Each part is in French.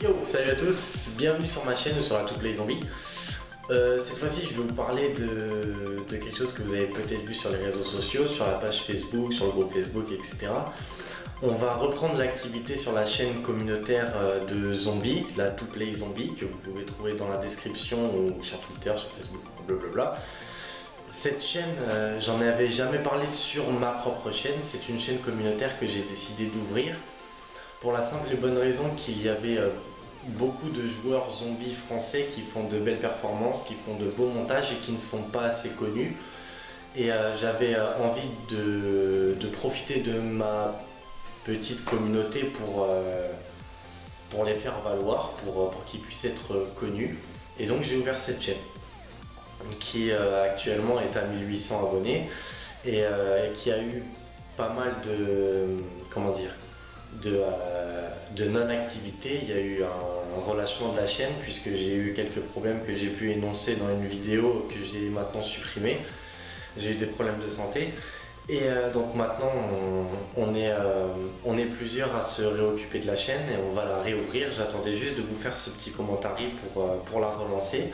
Yo, salut à tous, bienvenue sur ma chaîne sur la To Play Zombie. Euh, cette fois-ci, je vais vous parler de, quelque chose que vous avez peut-être vu sur les réseaux sociaux, sur la page Facebook, sur le groupe Facebook, etc. On va reprendre l'activité sur la chaîne communautaire euh, de Zombie, la To Play Zombie, que vous pouvez trouver dans la description ou sur Twitter, sur Facebook, blablabla. Cette chaîne, euh, j'en avais jamais parlé sur ma propre chaîne, c'est une chaîne communautaire que j'ai décidé d'ouvrir pour la simple et bonne raison qu'il y avait euh, beaucoup de joueurs zombies français qui font de belles performances, qui font de beaux montages et qui ne sont pas assez connus. Et euh, j'avais euh, envie de, profiter de ma petite communauté pour, les faire valoir, pour qu'ils puissent être connus. Et donc j'ai ouvert cette chaîne qui actuellement est à 1800 abonnés et qui a eu pas mal de... comment dire euh, de, non-activité, il y a eu un, relâchement de la chaîne puisque j'ai eu quelques problèmes que j'ai pu énoncer dans une vidéo que j'ai maintenant supprimé. J'ai eu des problèmes de santé et euh, donc maintenant on, est, euh, on est plusieurs à se réoccuper de la chaîne et on va la réouvrir. J'attendais juste de vous faire ce petit commentaire pour, pour la relancer.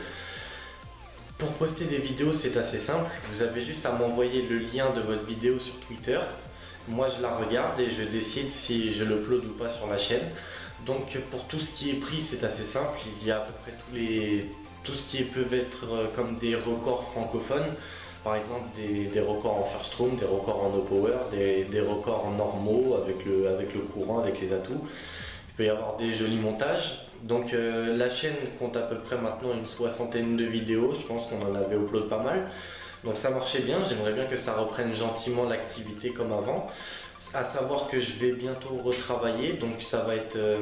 Pour poster des vidéos c'est assez simple, vous avez juste à m'envoyer le lien de votre vidéo sur Twitter moi je la regarde et je décide si je le ou pas sur la chaîne. Donc pour tout ce qui est pris c'est assez simple, il y a à peu près tous les, tout ce qui peut être euh, comme des records francophones, par exemple des, records en first room, des records en no power, des, records normaux avec le, avec le courant, avec les atouts. Il peut y avoir des jolis montages. Donc euh, la chaîne compte à peu près maintenant une soixantaine de vidéos, je pense qu'on en avait upload pas mal. Donc ça marchait bien, j'aimerais bien que ça reprenne gentiment l'activité comme avant. À savoir que je vais bientôt retravailler, donc ça va être euh,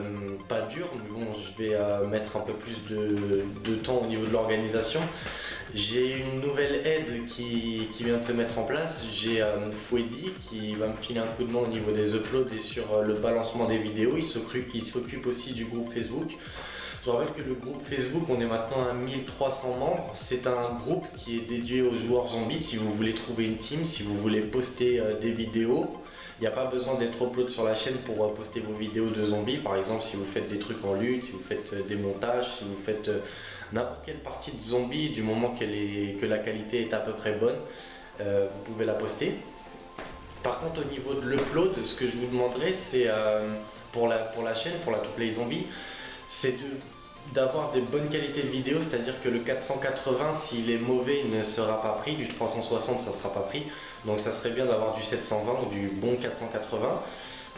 pas dur, mais bon, je vais euh, mettre un peu plus de, temps au niveau de l'organisation. J'ai une nouvelle aide qui, vient de se mettre en place, j'ai euh, Fouedi qui va me filer un coup de main au niveau des uploads et sur le balancement des vidéos, il s'occupe aussi du groupe Facebook. Je rappelle que le groupe Facebook, on est maintenant à 1300 membres. C'est un groupe qui est dédié aux joueurs zombies. Si vous voulez trouver une team, si vous voulez poster euh, des vidéos, il n'y a pas besoin d'être upload sur la chaîne pour euh, poster vos vidéos de zombies. Par exemple, si vous faites des trucs en lutte, si vous faites euh, des montages, si vous faites n'importe quelle partie de zombie, du moment que la qualité est à peu près bonne, vous pouvez la poster. Par contre, au niveau de l'upload, ce que je vous demanderai, c'est pour, la, pour la chaîne, pour la To Play Zombie, c'est d'avoir des bonnes qualités de vidéo, c'est-à-dire que le 480, s'il est mauvais, il ne sera pas pris, du 360, ça ne sera pas pris. Donc ça serait bien d'avoir du 720 ou du bon 480.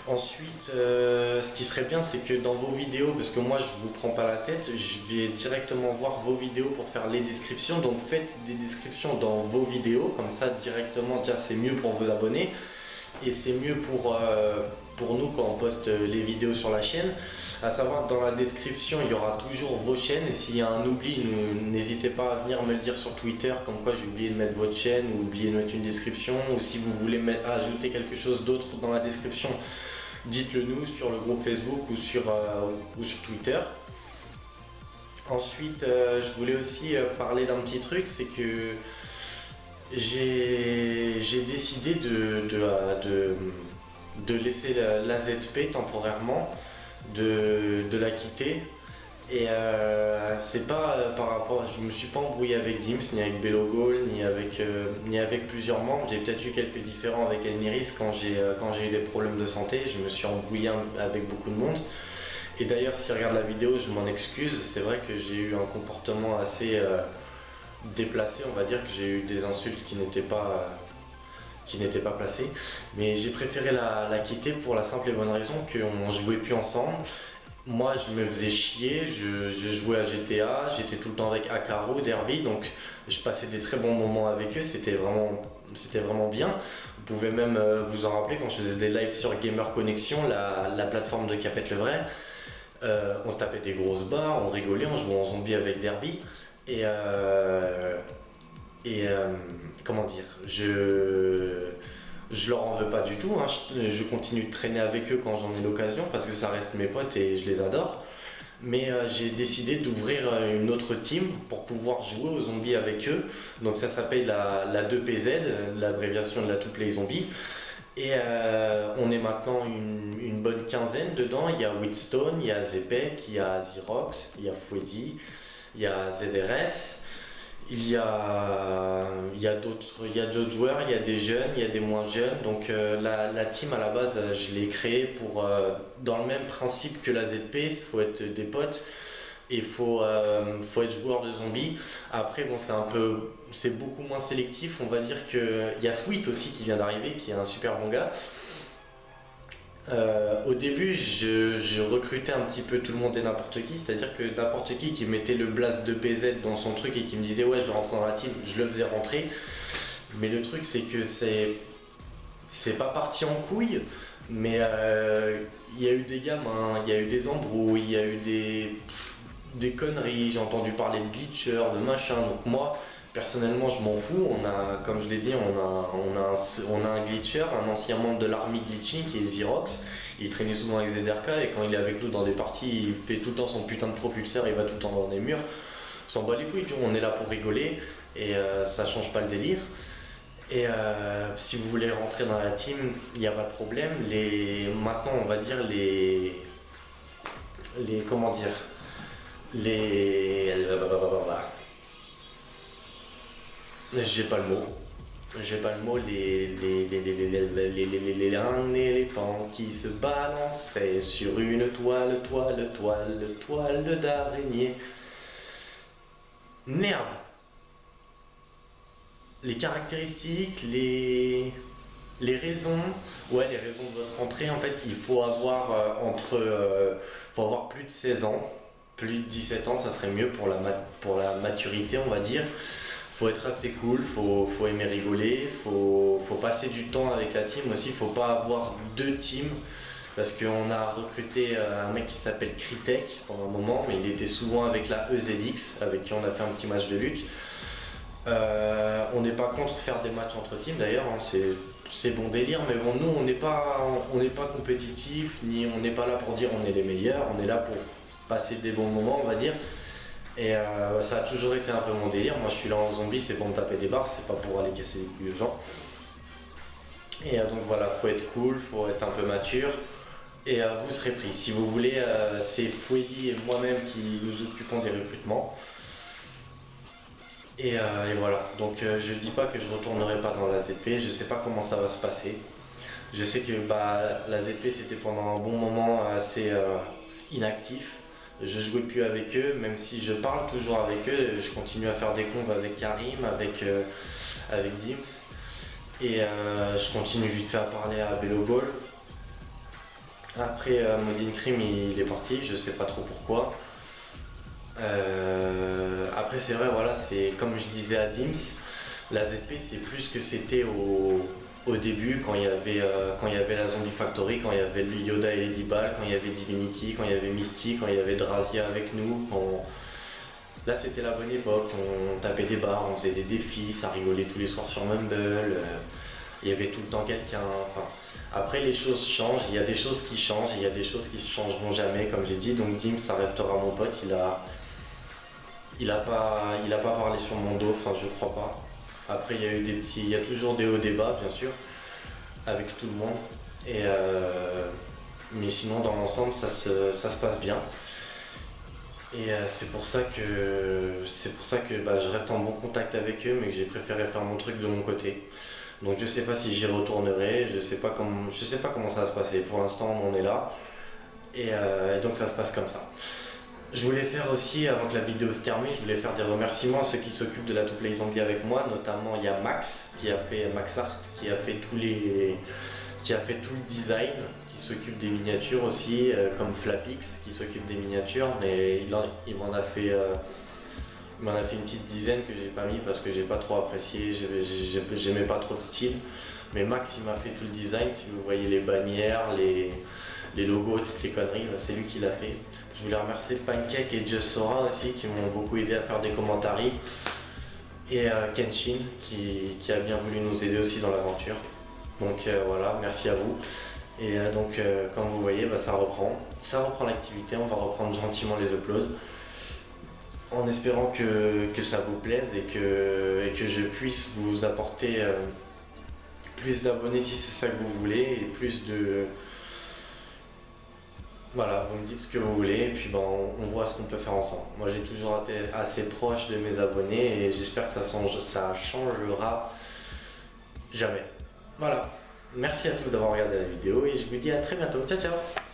Ensuite, euh, ce qui serait bien, c'est que dans vos vidéos, parce que moi je vous prends pas la tête, je vais directement voir vos vidéos pour faire les descriptions. Donc faites des descriptions dans vos vidéos, comme ça directement, déjà c'est mieux pour vos abonnés et c'est mieux pour, euh, pour nous quand on poste les vidéos sur la chaîne. À savoir dans la description, il y aura toujours vos chaînes et s'il y a un oubli, n'hésitez pas à venir me le dire sur Twitter comme quoi j'ai oublié de mettre votre chaîne ou oublié de mettre une description ou si vous voulez ajouter quelque chose d'autre dans la description, dites-le nous sur le groupe Facebook ou sur, euh, Twitter. Ensuite, euh, je voulais aussi parler d'un petit truc, c'est que j'ai décidé de, laisser la, ZP temporairement, de, la quitter. Et euh, c'est pas euh, par rapport, je me suis pas embrouillé avec Dims, ni avec Bellogol, ni avec, euh, ni avec plusieurs membres. J'ai peut-être eu quelques différends avec Elniris quand j'ai quand j'ai eu des problèmes de santé. Je me suis embrouillé avec beaucoup de monde. Et d'ailleurs, s'il regarde la vidéo, je m'en excuse. C'est vrai que j'ai eu un comportement assez déplacé, on va dire que j'ai eu des insultes qui n'étaient pas qui n'étaient pas placées. Mais j'ai préféré la, quitter pour la simple et bonne raison qu'on jouait plus ensemble. Moi, je me faisais chier, je, jouais à GTA, j'étais tout le temps avec Akaro, Derby, donc je passais des très bons moments avec eux, c'était vraiment, vraiment bien. Vous pouvez même euh, vous en rappeler quand je faisais des lives sur Gamer Connection, la, plateforme de Capette le Vrai. Euh, on se tapait des grosses barres, on rigolait, on jouait en zombie avec Derby. Et, euh, et euh, comment dire, je, je leur en veux pas du tout, hein. je, continue de traîner avec eux quand j'en ai l'occasion parce que ça reste mes potes et je les adore. Mais euh, j'ai décidé d'ouvrir une autre team pour pouvoir jouer aux zombies avec eux. Donc ça s'appelle la, la 2PZ, l'abréviation de la To Play Zombie. Et on est maintenant une, bonne quinzaine dedans. Il y a Wheatstone, il y a Zepec, il y a Xerox, il y a Fouedi, il y a ZRS. Il y a, a d'autres, joueurs, il y a des jeunes, il y a des moins jeunes. Donc euh, la, team à la base, je l'ai créée pour, euh, dans le même principe que la ZP, il faut être des potes et il faut, euh, faut être joueur de zombies. Après, bon, c'est un peu, c'est beaucoup moins sélectif. On va dire que il y a Sweet aussi qui vient d'arriver, qui est un super bon gars. Euh, au début, je, recrutais un petit peu tout le monde et n'importe qui, c'est-à-dire que n'importe qui qui mettait le blast de PZ dans son truc et qui me disait ouais je vais rentrer dans la team, je le faisais rentrer. Mais le truc c'est que c'est pas parti en couille, mais euh, il y a eu des gamins, il y a eu des embrouilles, il y a eu des, des conneries, j'ai entendu parler de glitcher, de machin, donc moi Personnellement, je m'en fous. On a, comme je l'ai dit, on a, un, glitcher, un ancien membre de l'armée glitching qui est Xerox. Il traînait souvent avec ZRK et quand il est avec nous dans des parties, il fait tout le temps son putain de propulseur, il va tout le temps dans des murs. S'en bat les couilles, on est là pour rigoler et euh, ça change pas le délire. Et euh, si vous voulez rentrer dans la team, il n'y a pas de problème. Maintenant, on va dire les. Les. Comment dire Les. J'ai pas le mot. J'ai pas le mot. Les, les, un éléphant qui se balançait sur une toile, toile, toile, toile d'araignée. Merde Les caractéristiques, les, raisons. Ouais, les raisons de votre entrée, en fait, il faut avoir entre. faut avoir plus de 16 ans. Plus de 17 ans, ça serait mieux pour la maturité, on va dire faut être assez cool, faut, faut aimer rigoler, faut, faut passer du temps avec la team aussi, faut pas avoir deux teams parce qu'on a recruté euh, un mec qui s'appelle Kritek pendant un moment, mais il était souvent avec la EZX, avec qui on a fait un petit match de lutte. Euh, on n'est pas contre faire des matchs entre teams d'ailleurs, hein, c'est bon délire, mais bon, nous on n'est pas, pas compétitif, ni on n'est pas là pour dire on est les meilleurs, on est là pour passer des bons moments, on va dire. Et euh, ça a toujours été un peu mon délire. Moi, je suis là en zombie, c'est pour me taper des barres, c'est pas pour aller casser les couilles aux gens. Et euh, donc voilà, faut être cool, faut être un peu mature. Et euh, vous serez pris. Si vous voulez, c'est Fouedi et moi-même qui nous occupons des recrutements. Et, voilà. Donc je dis pas que je retournerai pas dans la ZP. Je sais pas comment ça va se passer. Je sais que bah, la ZP c'était pendant un bon moment assez inactif je jouais plus avec eux, même si je parle toujours avec eux, je continue à faire des conves avec Karim, avec, euh, Dims. Et euh, je continue vite fait à parler à Bello Après, euh, Modine Crime, il, est parti, je sais pas trop pourquoi. après, c'est vrai, voilà, c'est comme je disais à Dims, la ZP, c'est plus que c'était au, au début, quand il, y avait, euh, quand il y avait la Zombie Factory, quand il y avait Yoda et Lady Ball, quand il y avait Divinity, quand il y avait Misty, quand il y avait Drazia avec nous. Là, c'était la bonne époque. On tapait des bars, on faisait des défis, ça rigolait tous les soirs sur Mumble. Euh, il y avait tout le temps quelqu'un. Après, les choses changent. Il y a des choses qui changent, il y a des choses qui ne changeront jamais, comme j'ai dit. Donc, Dim, ça restera mon pote. Il a, il a pas, il a pas parlé sur mon dos. Enfin, je crois pas. Après, il y a eu des petits, il y a toujours des hauts débats, bien sûr, avec tout le monde. Et euh, mais sinon, dans l'ensemble, ça se, ça se passe bien. Et euh, c'est pour ça que, c'est pour ça que bah, je reste en bon contact avec eux, mais que j'ai préféré faire mon truc de mon côté. Donc je sais pas si j'y retournerai, je sais pas je sais pas comment ça va se passer. Pour l'instant, on est là, et euh, donc ça se passe comme ça. Je voulais faire aussi, avant que la vidéo se termine, je voulais faire des remerciements à ceux qui s'occupent de la To Play Zombie avec moi, notamment il y a Max, qui a fait Max Art, qui a fait les, qui a fait tout le design, qui s'occupe des miniatures aussi, euh, comme Flapix, qui s'occupe des miniatures, mais il, m'en a fait, euh, a fait une petite dizaine que j'ai pas mis parce que j'ai pas trop apprécié, j'aimais pas trop le style. Mais Max, il m'a fait tout le design. Si vous voyez les bannières, les, les logos, toutes les conneries, c'est lui qui l'a fait. Je voulais remercier Pancake et Just Sora aussi qui m'ont beaucoup aidé à faire des commentaires. Et euh, Kenshin qui, a bien voulu nous aider aussi dans l'aventure. Donc euh, voilà, merci à vous. Et euh, donc comme vous voyez, bah, ça reprend. Ça reprend l'activité, on va reprendre gentiment les uploads. En espérant que, ça vous plaise et que, et que je puisse vous apporter plus d'abonnés si c'est ça que vous voulez et plus de... Voilà, vous me dites ce que vous voulez et puis ben, on voit ce qu'on peut faire ensemble. Moi j'ai toujours été assez proche de mes abonnés et j'espère que ça, change, ça changera jamais. Voilà, merci à tous d'avoir regardé la vidéo et je vous dis à très bientôt. Ciao ciao